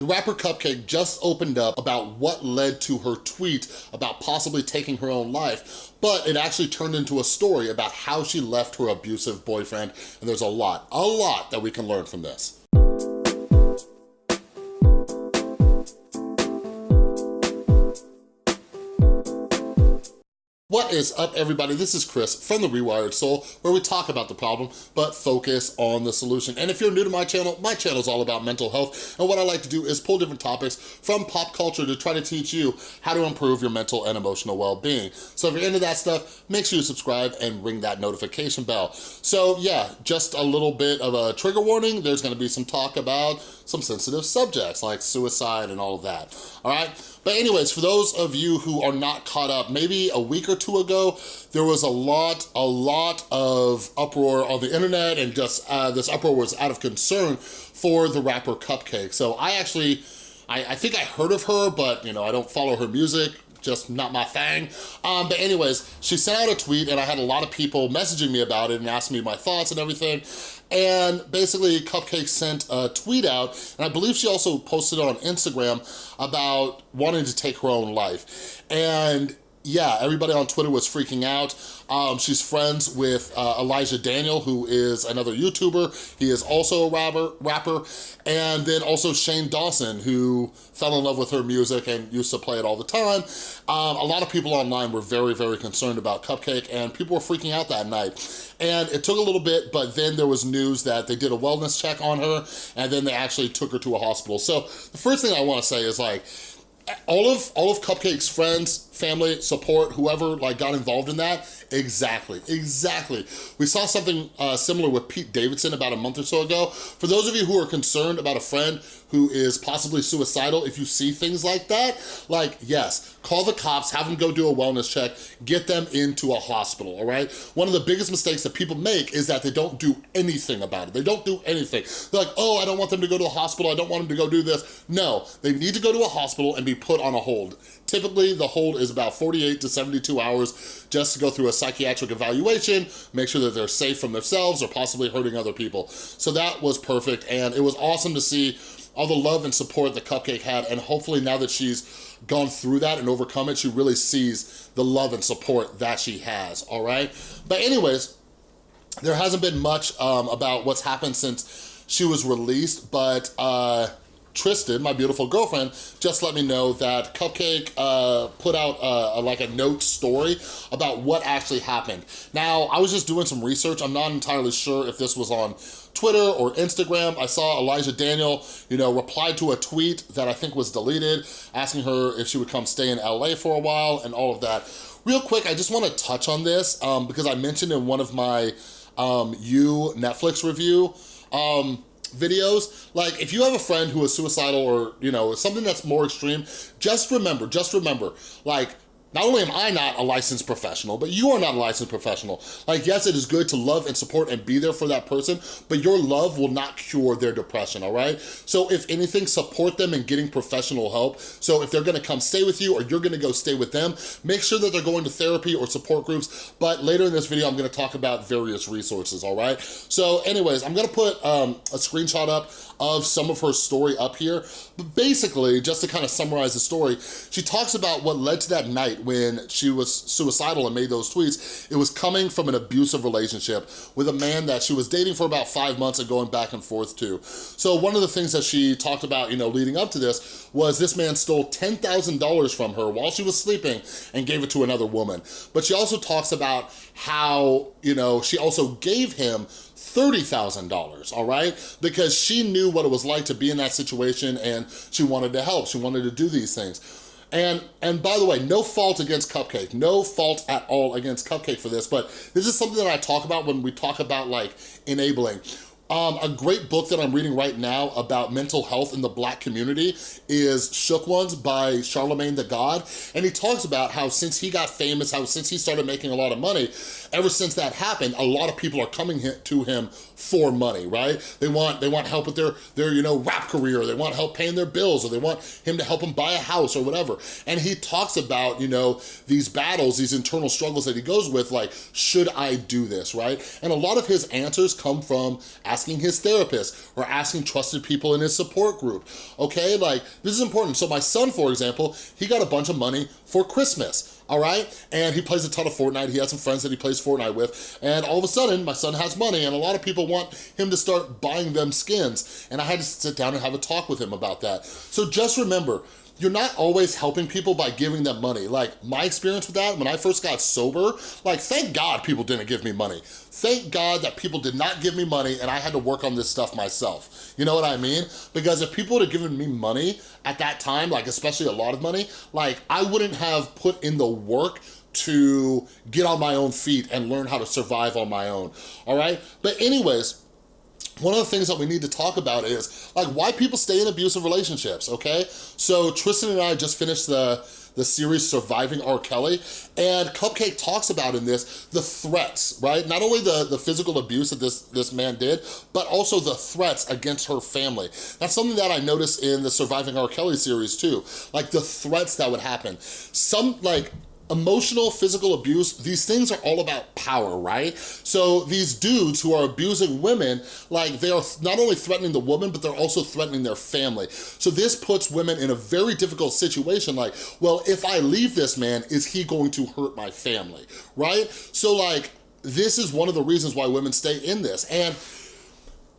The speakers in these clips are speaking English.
The rapper Cupcakke just opened up about what led to her tweet about possibly taking her own life, but it actually turned into a story about how she left her abusive boyfriend, and there's a lot, a lot that we can learn from this. What is up, everybody? This is Chris from The Rewired Soul, where we talk about the problem, but focus on the solution. And if you're new to my channel, my channel is all about mental health, and what I like to do is pull different topics from pop culture to try to teach you how to improve your mental and emotional well-being. So if you're into that stuff, make sure you subscribe and ring that notification bell. So yeah, just a little bit of a trigger warning. There's gonna be some talk about some sensitive subjects like suicide and all of that, all right? But anyways, for those of you who are not caught up, maybe a week or two ago, there was a lot, a lot of uproar on the internet and just uh, this uproar was out of concern for the rapper Cupcakke. So I actually, I, I think I heard of her, but you know, I don't follow her music just not my thing. Um, but anyways, she sent out a tweet and I had a lot of people messaging me about it and asking me my thoughts and everything. And basically Cupcakke sent a tweet out and I believe she also posted on Instagram about wanting to take her own life. And yeah, everybody on Twitter was freaking out. Um, she's friends with uh, Elijah Daniel, who is another YouTuber. He is also a rapper, rapper. And then also Shane Dawson, who fell in love with her music and used to play it all the time. Um, a lot of people online were very, very concerned about Cupcakke and people were freaking out that night. And it took a little bit, but then there was news that they did a wellness check on her and then they actually took her to a hospital. So the first thing I wanna say is like, all of all of Cupcakke's friends, family, support, whoever like got involved in that, exactly, exactly. We saw something uh, similar with Pete Davidson about a month or so ago. For those of you who are concerned about a friend who is possibly suicidal, if you see things like that, like, yes, call the cops, have them go do a wellness check, get them into a hospital, all right? One of the biggest mistakes that people make is that they don't do anything about it. They don't do anything. They're like, oh, I don't want them to go to a hospital. I don't want them to go do this. No, they need to go to a hospital and be put on a hold. Typically, the hold is about 48 to 72 hours just to go through a psychiatric evaluation, make sure that they're safe from themselves or possibly hurting other people. So that was perfect, and it was awesome to see all the love and support that Cupcakke had, and hopefully now that she's gone through that and overcome it, she really sees the love and support that she has, all right? But anyways, there hasn't been much um, about what's happened since she was released, but uh, Tristan, my beautiful girlfriend, just let me know that Cupcakke uh, put out a, a, like a note story about what actually happened. Now, I was just doing some research. I'm not entirely sure if this was on Twitter or Instagram. I saw Elijah Daniel, you know, replied to a tweet that I think was deleted, asking her if she would come stay in LA for a while and all of that. Real quick, I just wanna touch on this um, because I mentioned in one of my um, You Netflix review, um, videos. Like if you have a friend who is suicidal or, you know, something that's more extreme, just remember, just remember, like not only am I not a licensed professional, but you are not a licensed professional. Like, yes, it is good to love and support and be there for that person, but your love will not cure their depression, all right? So if anything, support them in getting professional help. So if they're gonna come stay with you or you're gonna go stay with them, make sure that they're going to therapy or support groups. But later in this video, I'm gonna talk about various resources, all right? So anyways, I'm gonna put um, a screenshot up of some of her story up here. But basically, just to kind of summarize the story, she talks about what led to that night when she was suicidal and made those tweets. It was coming from an abusive relationship with a man that she was dating for about five months and going back and forth to. So one of the things that she talked about, you know, leading up to this was this man stole $10,000 from her while she was sleeping and gave it to another woman. But she also talks about how, you know, she also gave him $30,000, all right? Because she knew what it was like to be in that situation and she wanted to help, she wanted to do these things. And, and by the way, no fault against Cupcakke, no fault at all against Cupcakke for this, but this is something that I talk about when we talk about like enabling. Um, a great book that I'm reading right now about mental health in the black community is Shook Ones by Charlamagne tha God. And he talks about how since he got famous, how since he started making a lot of money, ever since that happened, a lot of people are coming to him for money, right? They want they want help with their, their you know, rap career, they want help paying their bills, or they want him to help them buy a house or whatever. And he talks about, you know, these battles, these internal struggles that he goes with, like, should I do this, right? And a lot of his answers come from asking asking his therapist or asking trusted people in his support group, okay? Like, this is important. So my son, for example, he got a bunch of money for Christmas all right? And he plays a ton of Fortnite. He has some friends that he plays Fortnite with. And all of a sudden, my son has money and a lot of people want him to start buying them skins. And I had to sit down and have a talk with him about that. So just remember, you're not always helping people by giving them money. Like my experience with that, when I first got sober, like thank God people didn't give me money. Thank God that people did not give me money and I had to work on this stuff myself. You know what I mean? Because if people would have given me money at that time, like especially a lot of money, like I wouldn't have put in the work to get on my own feet and learn how to survive on my own, all right? But anyways, one of the things that we need to talk about is like why people stay in abusive relationships, okay? So Tristan and I just finished the the series Surviving R. Kelly, and Cupcakke talks about in this the threats, right? Not only the, the physical abuse that this, this man did, but also the threats against her family. That's something that I noticed in the Surviving R. Kelly series too, like the threats that would happen. Some, like, emotional, physical abuse, these things are all about power, right? So these dudes who are abusing women, like they are not only threatening the woman, but they're also threatening their family. So this puts women in a very difficult situation like, well, if I leave this man, is he going to hurt my family, right? So like, this is one of the reasons why women stay in this. And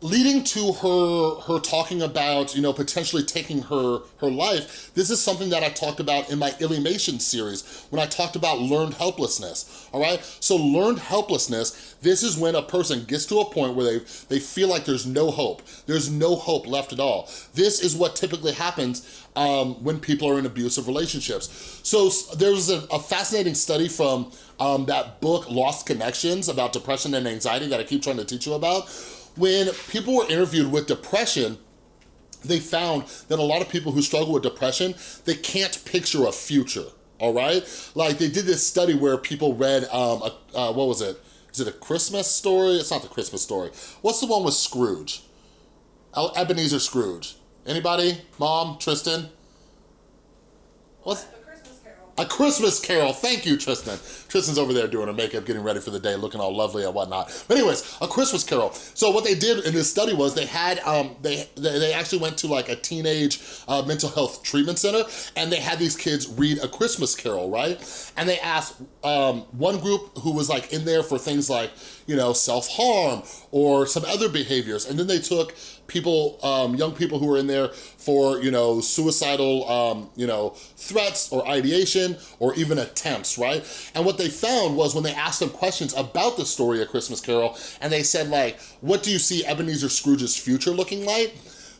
leading to her her talking about you know potentially taking her her life this is something that i talked about in my Illymation series when i talked about learned helplessness all right? So learned helplessness this is when a person gets to a point where they they feel like there's no hope. There's no hope left at all. This is what typically happens um, when people are in abusive relationships. So there's a, a fascinating study from um, that book lost connections about depression and anxiety that i keep trying to teach you about when people were interviewed with depression, they found that a lot of people who struggle with depression, they can't picture a future, all right? Like they did this study where people read, um, a, uh, what was it? Is it a Christmas story? It's not the Christmas story. What's the one with Scrooge? Ebenezer Scrooge. Anybody? Mom? Tristan? What's... A Christmas Carol. Thank you, Tristan. Tristan's over there doing her makeup, getting ready for the day, looking all lovely and whatnot. But anyways, A Christmas Carol. So what they did in this study was they had, um, they, they actually went to like a teenage uh, mental health treatment center and they had these kids read A Christmas Carol, right? And they asked um, one group who was like in there for things like, you know, self-harm or some other behaviors. And then they took people, um, young people who were in there for, you know, suicidal, um, you know, threats or ideation or even attempts, right? And what they found was when they asked them questions about the story of Christmas Carol, and they said like, what do you see Ebenezer Scrooge's future looking like?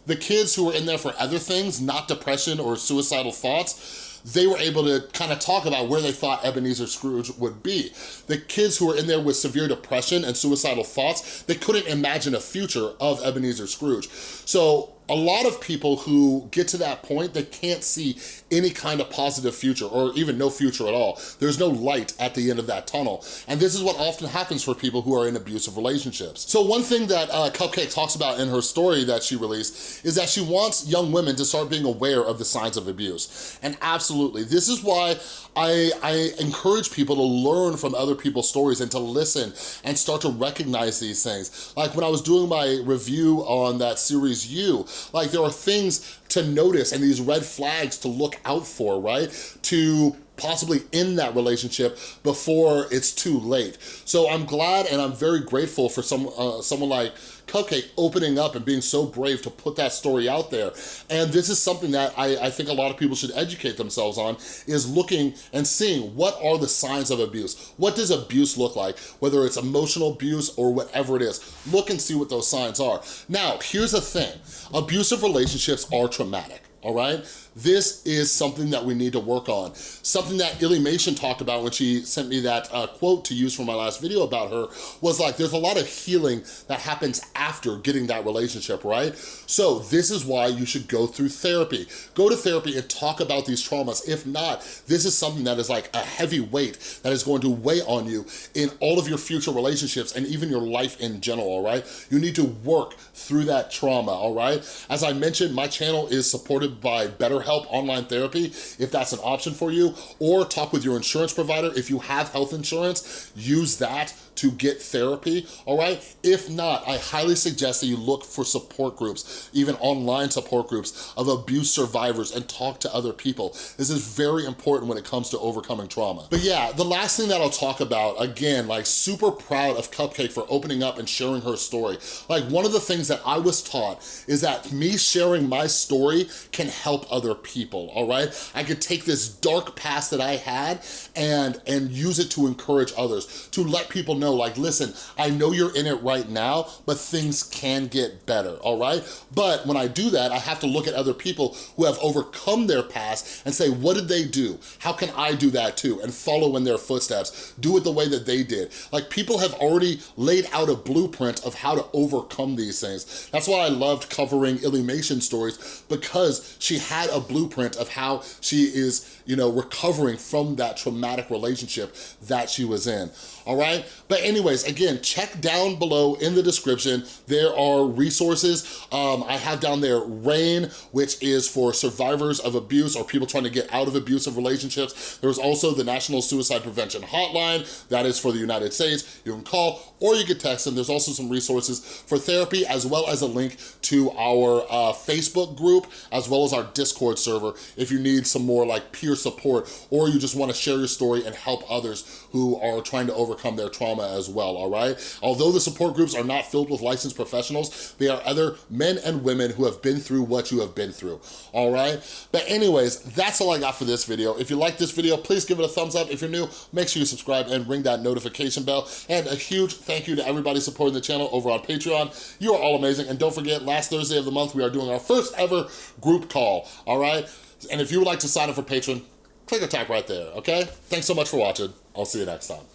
The kids who were in there for other things, not depression or suicidal thoughts, they were able to kind of talk about where they thought Ebenezer Scrooge would be. The kids who were in there with severe depression and suicidal thoughts, they couldn't imagine a future of Ebenezer Scrooge. So a lot of people who get to that point, they can't see any kind of positive future or even no future at all. There's no light at the end of that tunnel. And this is what often happens for people who are in abusive relationships. So one thing that uh, Cupcakke talks about in her story that she released is that she wants young women to start being aware of the signs of abuse. And absolutely, this is why I, I encourage people to learn from other people's stories and to listen and start to recognize these things. Like when I was doing my review on that series You, like there are things to notice and these red flags to look out for, right? To possibly end that relationship before it's too late. So I'm glad and I'm very grateful for some uh, someone like Cupcakke opening up and being so brave to put that story out there. And this is something that I, I think a lot of people should educate themselves on, is looking and seeing what are the signs of abuse? What does abuse look like? Whether it's emotional abuse or whatever it is, look and see what those signs are. Now, here's the thing, abusive relationships are traumatic all right? This is something that we need to work on. Something that Illymation talked about when she sent me that uh, quote to use for my last video about her was like, there's a lot of healing that happens after getting that relationship, right? So this is why you should go through therapy. Go to therapy and talk about these traumas. If not, this is something that is like a heavy weight that is going to weigh on you in all of your future relationships and even your life in general, all right? You need to work through that trauma, all right? As I mentioned, my channel is supported supported by BetterHelp Online Therapy, if that's an option for you, or talk with your insurance provider. If you have health insurance, use that to get therapy, all right? If not, I highly suggest that you look for support groups, even online support groups of abuse survivors and talk to other people. This is very important when it comes to overcoming trauma. But yeah, the last thing that I'll talk about, again, like super proud of Cupcakke for opening up and sharing her story. Like one of the things that I was taught is that me sharing my story can help other people, all right? I could take this dark past that I had and, and use it to encourage others, to let people know like, listen, I know you're in it right now, but things can get better, all right? But when I do that, I have to look at other people who have overcome their past and say, what did they do? How can I do that too? And follow in their footsteps. Do it the way that they did. Like people have already laid out a blueprint of how to overcome these things. That's why I loved covering Illymation stories because she had a blueprint of how she is, you know, recovering from that traumatic relationship that she was in all right? But anyways, again, check down below in the description. There are resources. Um, I have down there RAINN, which is for survivors of abuse or people trying to get out of abusive relationships. There's also the National Suicide Prevention Hotline. That is for the United States. You can call or you can text them. There's also some resources for therapy as well as a link to our uh, Facebook group as well as our Discord server if you need some more like peer support or you just wanna share your story and help others who are trying to overcome their trauma as well, all right? Although the support groups are not filled with licensed professionals, they are other men and women who have been through what you have been through, all right? But anyways, that's all I got for this video. If you like this video, please give it a thumbs up. If you're new, make sure you subscribe and ring that notification bell. And a huge thank you to everybody supporting the channel over on Patreon. You are all amazing. And don't forget, last Thursday of the month, we are doing our first ever group call, all right? And if you would like to sign up for Patreon, click or tap right there, okay? Thanks so much for watching. I'll see you next time.